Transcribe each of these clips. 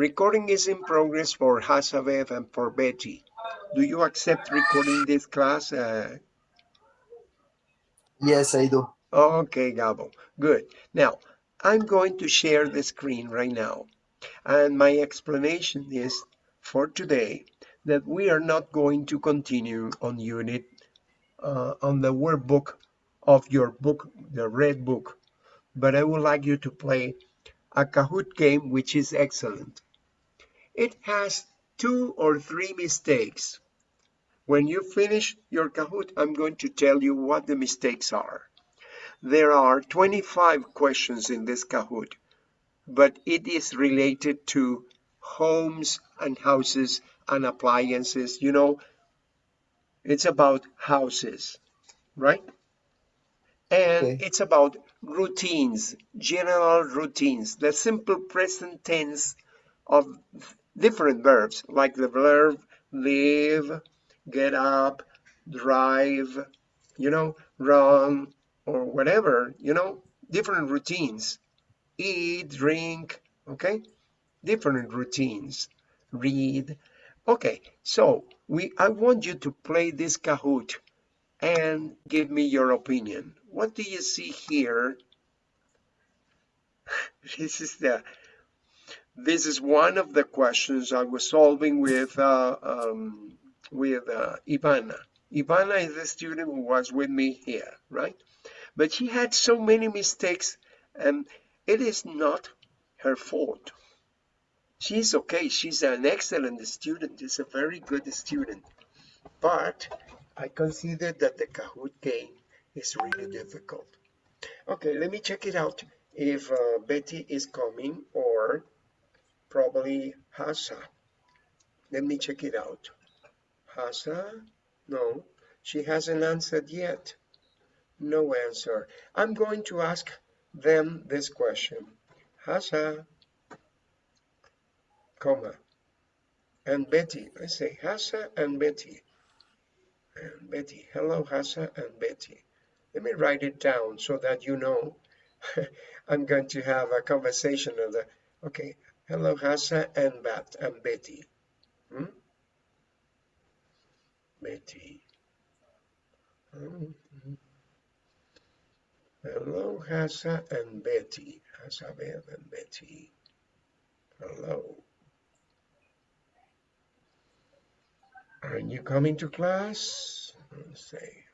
Recording is in progress for Hasabev and for Betty. Do you accept recording this class? Uh, yes, I do. Okay, Gabo, good. Now, I'm going to share the screen right now. And my explanation is for today that we are not going to continue on unit uh, on the workbook of your book, the red book, but I would like you to play a Kahoot game, which is excellent. It has two or three mistakes. When you finish your Kahoot, I'm going to tell you what the mistakes are. There are 25 questions in this Kahoot, but it is related to homes and houses and appliances. You know, it's about houses, right? And okay. it's about routines, general routines, the simple present tense of different verbs, like the verb live, get up, drive, you know, run, or whatever, you know, different routines. Eat, drink, okay? Different routines. Read. Okay, so we I want you to play this Kahoot and give me your opinion. What do you see here? this is the this is one of the questions I was solving with uh, um, with uh, Ivana. Ivana is the student who was with me here, right? But she had so many mistakes and it is not her fault. She's okay. She's an excellent student. She's a very good student. But I consider that the Kahoot game is really difficult. Okay, let me check it out if uh, Betty is coming or probably Hasa. Let me check it out. Hasa? No, she hasn't answered yet. No answer. I'm going to ask them this question. Hasa, comma, and Betty. I say Hasa and Betty. And Betty. Hello, Hasa and Betty. Let me write it down so that you know I'm going to have a conversation of the, okay, hello, Hasa and Bat and Betty. Hmm? Betty. Mm -hmm. Hello, Hasa and Betty. Hasabel and Betty. Hello. Are you coming to class? Let's say.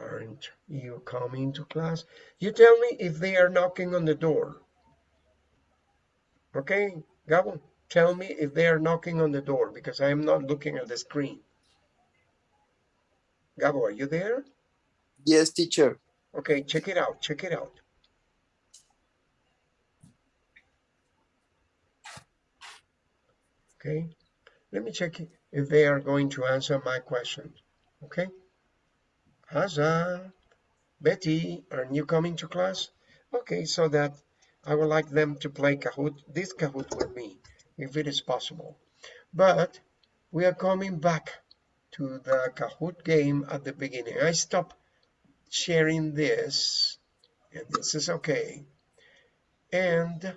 Aren't you coming to class? You tell me if they are knocking on the door. Okay, Gabo, tell me if they are knocking on the door because I am not looking at the screen. Gabo, are you there? Yes, teacher. Okay, check it out. Check it out. Okay, let me check if they are going to answer my question. Okay, Haza, Betty, are you coming to class? Okay, so that I would like them to play Kahoot, this Kahoot with me, if it is possible. But we are coming back to the Kahoot game at the beginning. I stop sharing this, and this is okay. And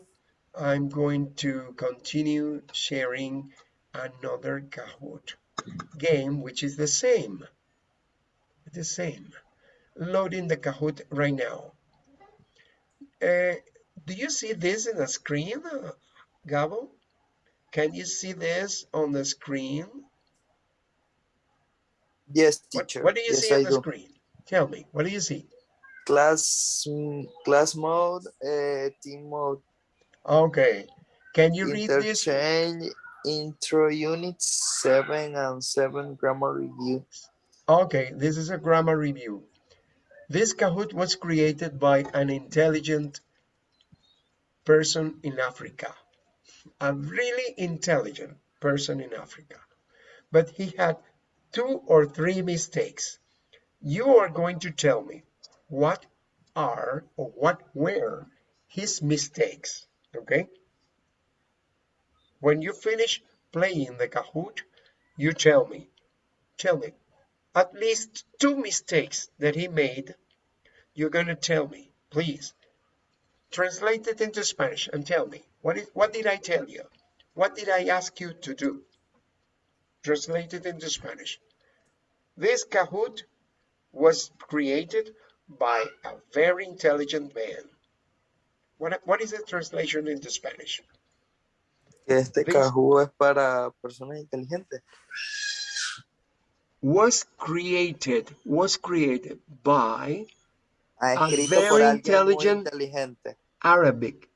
I'm going to continue sharing another Kahoot game, which is the same. The same. Loading the Kahoot right now. Uh, do you see this in the screen, Gabo? Can you see this on the screen? Yes, teacher. What, what do you yes, see on I the do. screen? Tell me, what do you see? Class, class mode, uh, team mode. Okay. Can you read this? Interchange, intro units, seven and seven grammar review. Okay, this is a grammar review. This Kahoot was created by an intelligent person in Africa. A really intelligent person in Africa. But he had two or three mistakes. You are going to tell me what are or what were his mistakes, okay? When you finish playing the Kahoot, you tell me, tell me, at least two mistakes that he made, you're going to tell me, please. translate it into Spanish and tell me, what, is, what did I tell you? What did I ask you to do? Translate it into Spanish. This Kahoot was created by a very intelligent man. What, what is the translation into Spanish? Este Please. Kahoot es para personas inteligentes. Was created, was created by A very por alguien muy intelligent- Arabic.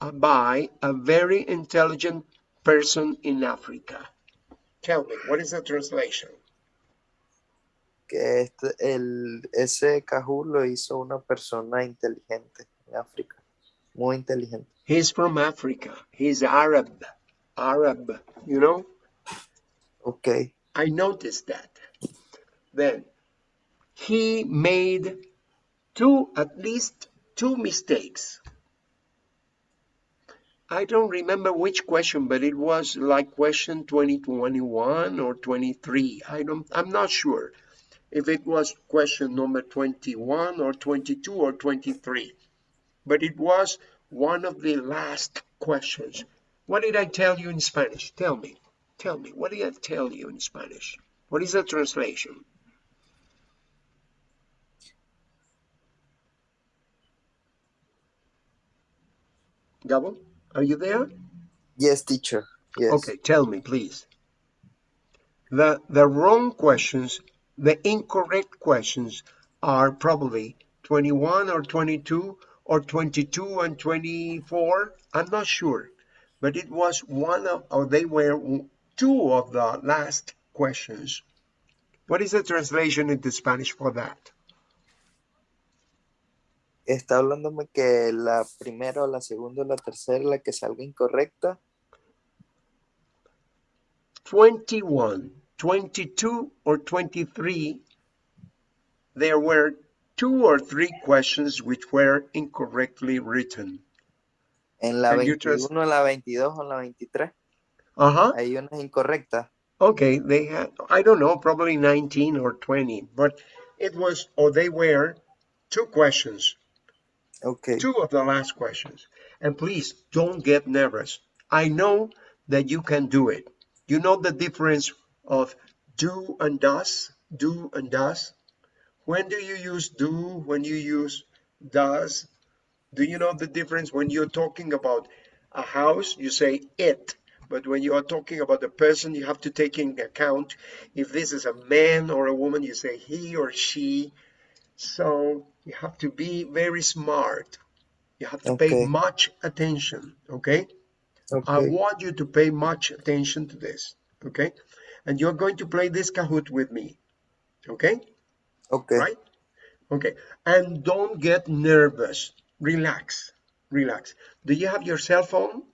uh, By a very intelligent person in Africa. Tell me, what is the translation? Que este, el, ese Kahoot lo hizo una persona inteligente en África. Muy inteligente. He's from Africa. He's Arab. Arab, you know? Ok. I noticed that. Then he made two, at least two mistakes. I don't remember which question, but it was like question 2021 or 23. I don't, I'm not sure if it was question number 21 or 22 or 23, but it was one of the last questions. What did I tell you in Spanish? Tell me. Tell me, what did I tell you in Spanish? What is the translation? Gabo, are you there? Yes, teacher. Yes. Okay, tell me, please. The, the wrong questions, the incorrect questions are probably 21 or 22 or 22 and 24. I'm not sure, but it was one of, or they were two of the last questions. What is the translation into Spanish for that? Está hablándome que la primera la segunda la tercera, la que salga incorrecta. 21, 22, or 23, there were two or three questions which were incorrectly written. En la Can you 21, trans- la 22 o la 23. Uh-huh. Hay unas incorrectas. Okay, they had, I don't know, probably 19 or 20, but it was, or they were two questions, Ok. two of the last questions. And please don't get nervous. I know that you can do it. You know the difference of do and does, do and does. When do you use do, when you use does? Do you know the difference when you're talking about a house, you say it. But when you are talking about a person, you have to take into account if this is a man or a woman, you say he or she. So you have to be very smart. You have to pay much attention, okay? Ok. I want you to pay much attention to this, okay? And you're going to play this Kahoot with me, okay? Ok. Right? Okay. And don't get nervous. Relax. Relax. Do you have your cell phone?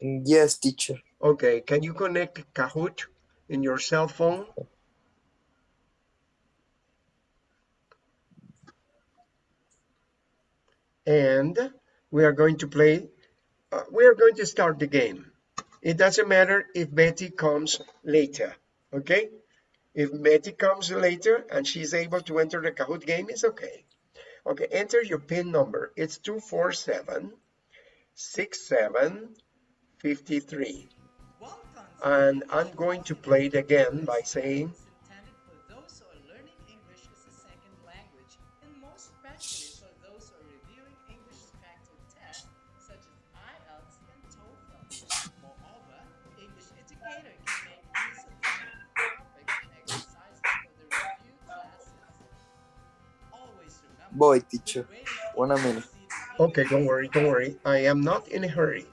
Yes, teacher. Okay. Can you connect Kahoot in your cell phone? And we are going to play, uh, we are going to start the game. It doesn't matter if Betty comes later, okay? If Betty comes later and she's able to enter the Kahoot game, it's okay. Okay, enter your PIN number. It's 247 6753. And I'm going to play it again by saying, intended for those who are learning English as a second language, and most especially for those who are reviewing English spectacle tests such as IELTS and TOEFL. Moreover, English Educator can make use of different topics and exercises for the review classes. Always remember, Voy, the teacher. One minute. okay, don't worry, don't worry. I am not in a hurry.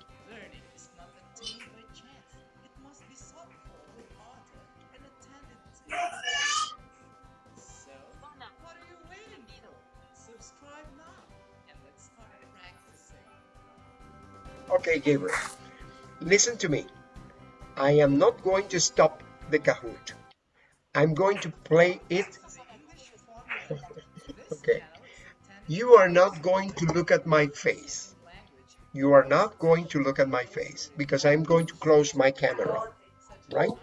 Okay, Gabriel, listen to me. I am not going to stop the Kahoot. I'm going to play it. To the English formula. This Okay. channel is intended You are not going to look at my face. You are not going to look at my face because I'm going to close my camera, right?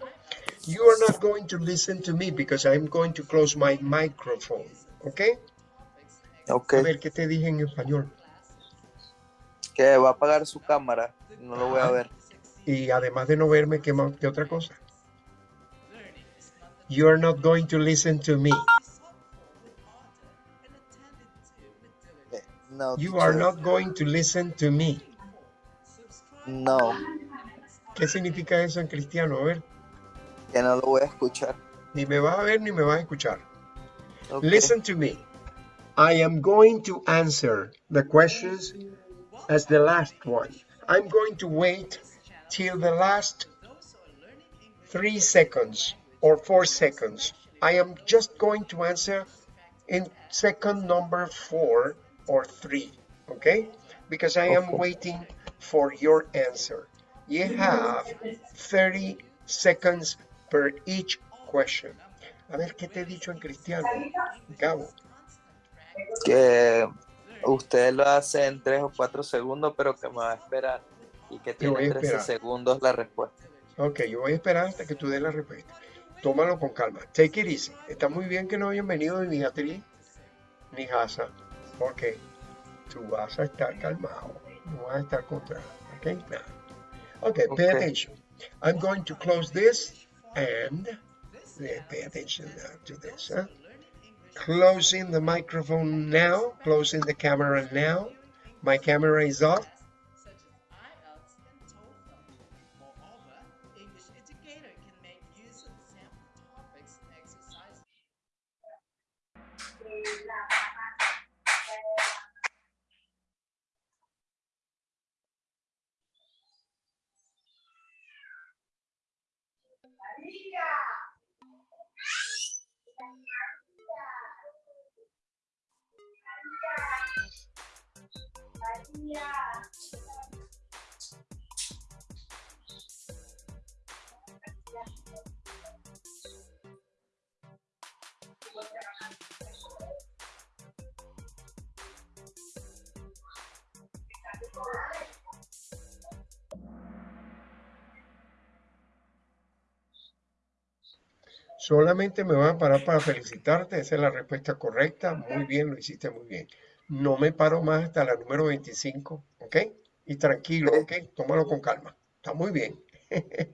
You are not going to listen to me because I'm going to close my microphone, okay? Ok. A ver, ¿qué te dije en español? Que va a apagar su cámara. No lo voy a ver. Y además de no verme, ¿qué, más- qué otra cosa? You are not going to listen to me. Eh, No. You are not going to listen to me. No. ¿Qué significa eso en cristiano? A ver, Que no lo voy a escuchar. ni me vas a ver ni me vas a escuchar. Ok. Listen to me. I am going to answer the questions as the last one. I'm going to wait till the last three seconds or four seconds. I am just going to answer in second number four or three, okay? Because I am waiting for your answer. You have 30 seconds per each question. A ver, ¿qué te he dicho en cristiano? Gabo. Que usted lo hace en 3 o 4 segundos, pero que me va a esperar. Y que tiene a 13 esperar. segundos la respuesta. Ok, yo voy a esperar hasta que tú des la respuesta. Tómalo con calma. Take it easy. Está muy bien que no hayan venido ni Beatriz ni Hasa. Ok. Tú vas a estar calmado. No vas a estar contra. Ok. Nada. Ok, pay attention. I'm going to close this and yeah, pay attention to this. Huh? Closing the microphone now. Closing the camera now. My camera is off. Me van a parar para felicitarte, esa es la respuesta correcta. Muy bien, lo hiciste muy bien. No me paro más hasta la número 25, ¿ok? Y tranquilo, ¿ok? Tómalo con calma. Está muy bien.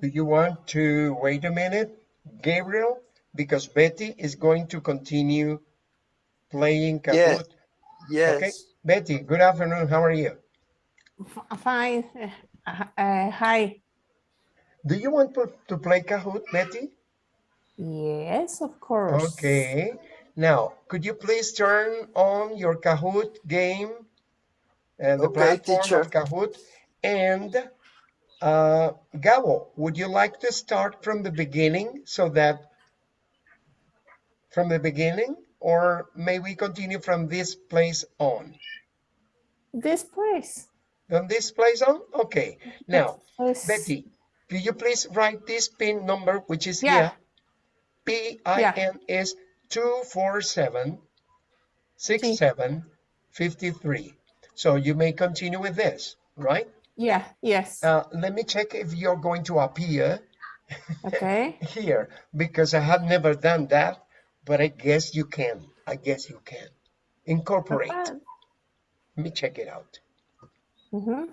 Do you want to wait a minute, Gabriel? Because Betty is going to continue playing Yes. Kahoot. Yes. yes. Okay, Betty, good afternoon. How are you? F- Fine. Uh, uh, hi. Do you want to, to play Kahoot, Betty? Yes, of course. Okay. Now, could you please turn on your Kahoot game and the Okay, platform teacher. of Kahoot? And uh, Gabo, would you like to start from the beginning so that from the beginning, or may we continue from this place on? This place. From this place on? Okay. Now, Betty, could you please write this pin number, which is Yeah. here? P-I-N is 247 67, 53. So you may continue with this, right? Yeah, yes. Uh, let me check if you're going to appear Okay. here because I have never done that, but I guess you can. I guess you can. Incorporate. Let me check it out. Mhm.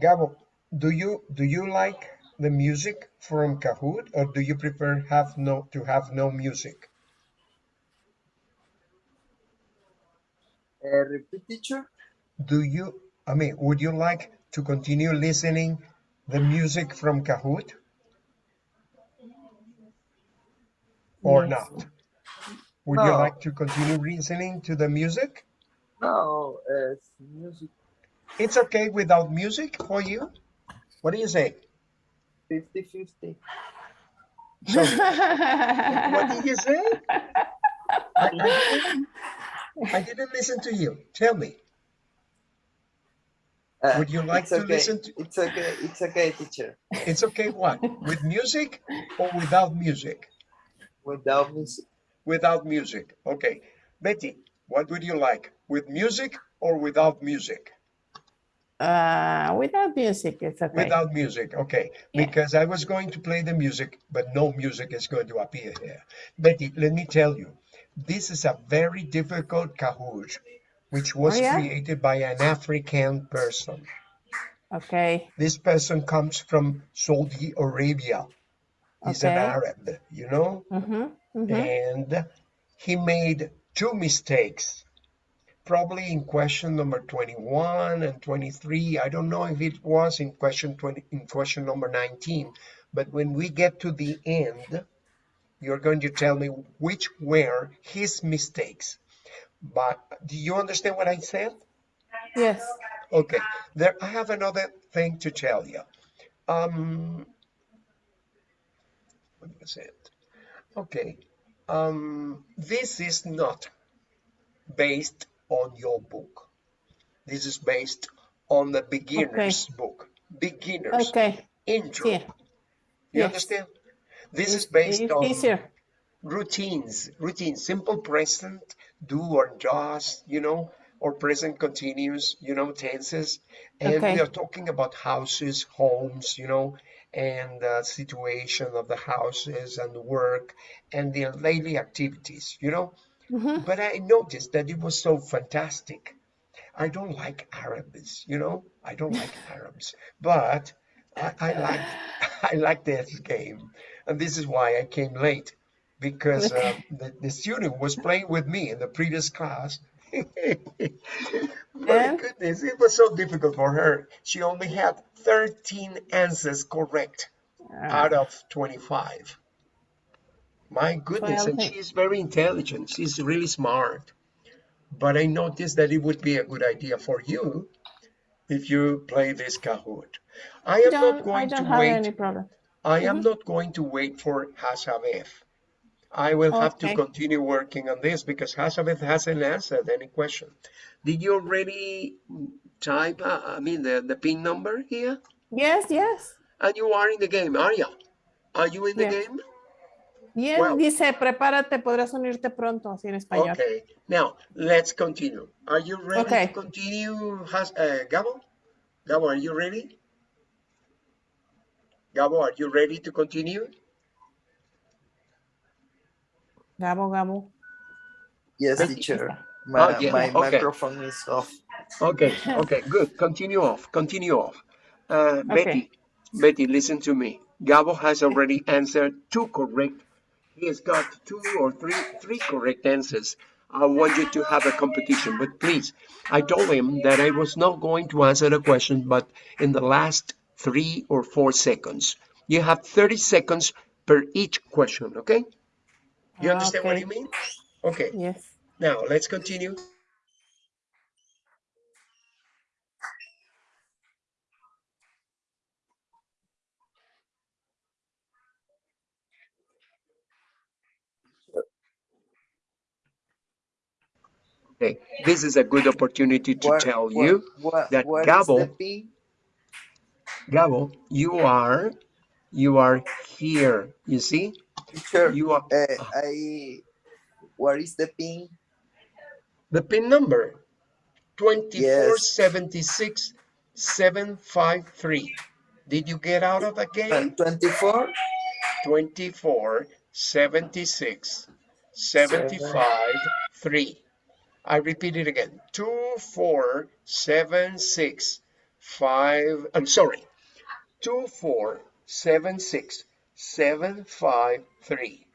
Gabo, do you do you like the music from Kahoot or do you prefer have no to have no music? Uh, repeat, teacher. Do you I mean would you like to continue listening the music from Kahoot or Yes. not? Would you like to continue listening to the music? No, it's music It's okay without music for you? What do you say? 50-50. So what did you say? I, I didn't, I didn't listen to you. Tell me. Uh, Would you like to okay. listen to- It's okay. It's okay, teacher. It's okay what? With music or without music? Without music. Without music. Okay. Betty, what would you like? With music or without music? Uh, without music, it's okay. Without music. Okay. Yeah. Because I was going to play the music, but no music is going to appear here. Betty, let me tell you, this is a very difficult Kahoot, which was Oh, yeah? created by an African person. Okay. This person comes from Saudi Arabia. He's an Arab, you know? Mm-hmm. Mm-hmm. and he made two mistakes probably in question number 21 and 23 i don't know if it was in question 20 in question number 19 but when we get to the end you're going to tell me which were his mistakes. But do you understand what i said? Yes. okay. There i have another thing to tell you. Um what was it. Okay. Um this is not based on your book. This is based on the beginner's book. Beginners Okay. intro. Yeah. you Yes. understand? This is It's- based on easier. routines. Routines simple present do or does you know or present continuous you know tenses. And we are talking about houses homes you know and the situation of the houses and the work and the daily activities you know Mhm. but i noticed that it was so fantastic. I don't like arabs you know? I don't like arabs but i, I like i like this game. And this is why i came late because uh, the, the student was playing with me in the previous class. My And? goodness it was so difficult for her. She only had 13 answers correct out Uh, of 25 my goodness and thing- she's very intelligent she's really smart but i noticed that it would be a good idea for you if you play this kahoot i am not don't, going to wait any problem. I am Mhm. not going to wait for Hasabeth. I will have to continue working on this because Hasabeth hasn't answered any question. Did you already type, uh, I mean, the, the PIN number here? Yes, yes. And you are in the game, are you? Are you in the Yes. game? Yes, Well- dice, prepárate, podrás unirte pronto, así en español. Okay. Now, let's continue. Are you ready Okay. to continue, Has uh, Gabo? Gabo, are you ready? Gabo, are you ready to continue? Gabo, Gabo. Yes, Betty. teacher. Oh, My, yeah, my okay. microphone is off. Okay, okay, good. Continue off. Continue off. Uh, Betty, Betty, listen to me. Gabo has already answered two correct he has got two or three three correct answers. I want you to have a competition, but please, I told him that I was not going to answer the question, but in the last three or four seconds. You have 30 seconds per each question, okay? You ah, understand what Okay. you mean? Okay, Yes. now let's continue. Okay, this is a good opportunity to Where- tell where- you where- that Gabo- Gabo, you are you are here. You see? Teacher, You are uh, I, where is the pin? the pin number 2476 753. Did you get out of the game? 24? 24 76 75 3 i repeat it again 2 4 7 6 5 i'm sorry 2 4 7 6 7 5 3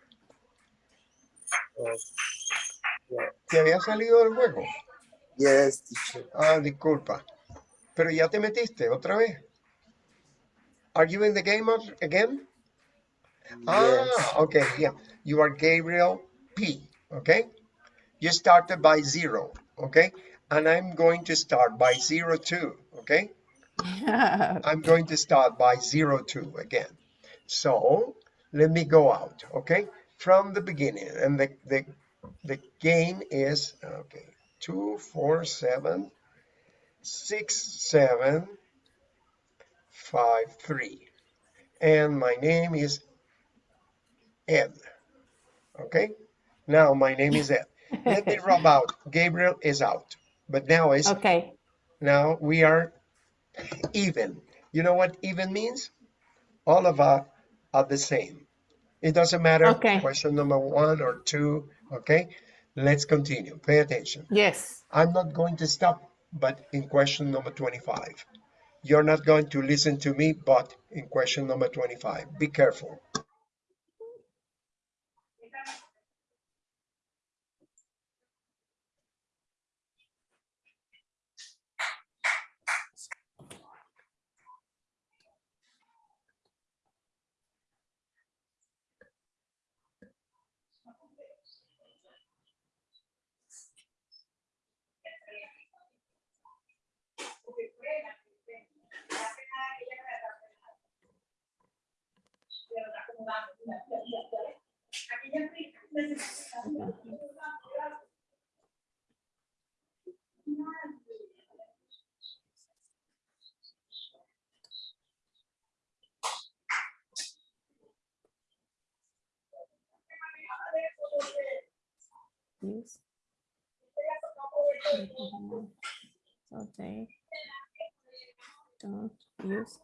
¿Te había salido del juego? Yes, teacher. Ah, disculpa. Pero ya te metiste otra vez. Are you in the game of- again? Ah, okay, yeah. You are Gabriel P, okay? You started by zero, okay? And I'm going to start by zero two, okay? I'm going to start by zero two again. So let me go out, okay? From the beginning. And the, the, the game is, okay, two, four, seven, six, seven, five, three. And my name is Ed. Okay? Now my name is Ed. Let me rub out. Gabriel is out. But now is Okay. now we are even. You know what even means? All of us are the same. It doesn't matter Okay. question number one or two. Okay? Let's continue. Pay attention. Yes. I'm not going to stop, but in question number 25. You're not going to listen to me, but in question number 25. Be careful. Use. They don't use.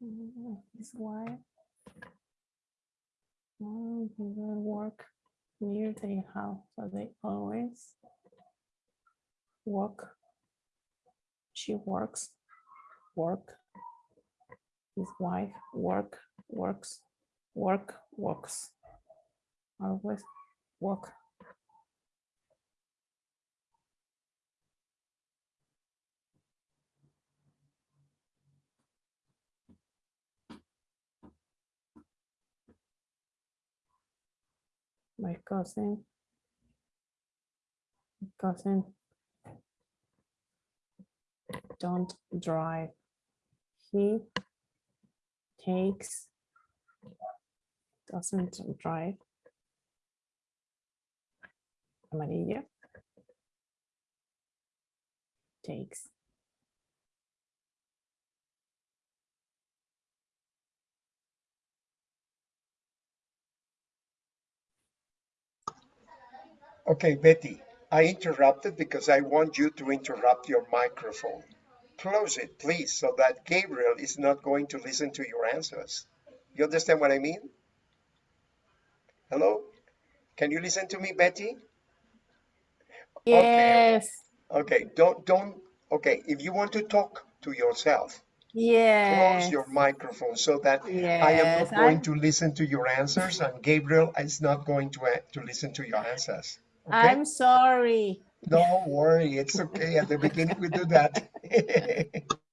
Is why. Mm, Will work near their house, so they always work. She works, work. His wife work, works, work, works. Always work. My cousin. Cousin. Don't drive. He takes. Doesn't drive. Amarilla. Takes. Okay, Betty, I interrupted because I want you to interrupt your microphone. close it, please, so that Gabriel is not going to listen to your answers. You understand what I mean? Hello? Can you listen to me, Betty? Yes. Okay, don't, don't, okay, if you want to talk to yourself, Yes. close your microphone so that I am not going to listen to your answers and Gabriel is not going to, to listen to your answers. Okay? I'm sorry. Don't worry, it's okay. At the beginning, we do that.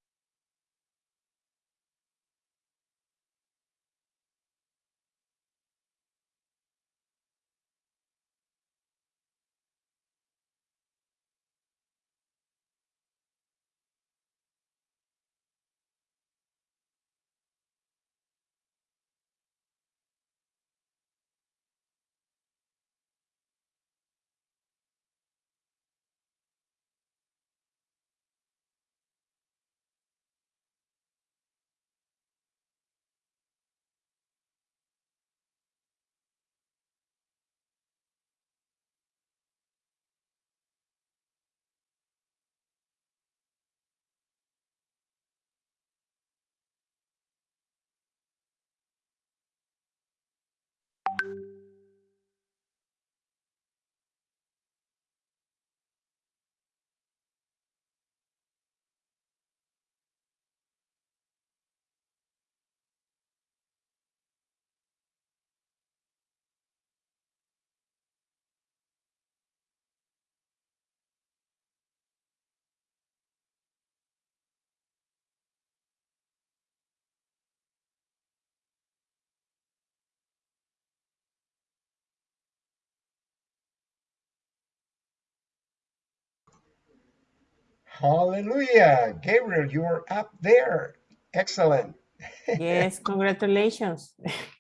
Hallelujah. Gabriel, you're up there. Excellent. Yes, congratulations.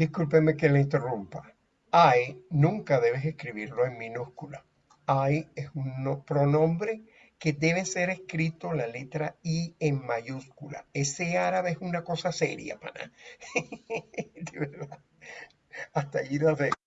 Discúlpeme que le interrumpa. I nunca debes escribirlo en minúscula. I es un no- pronombre que debe ser escrito la letra I en mayúscula. Ese árabe es una cosa seria, pana. De verdad. Hasta allí lo dejo.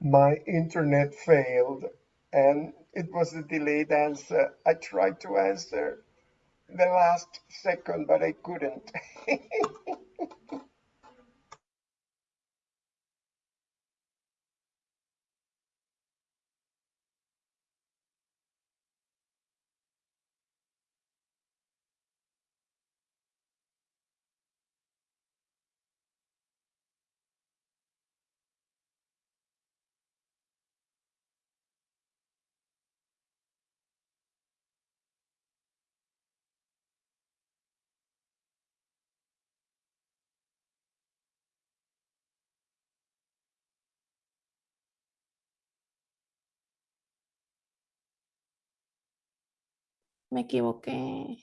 My internet failed and it was a delayed answer. I tried to answer the last second, but I couldn't. Me equivoqué.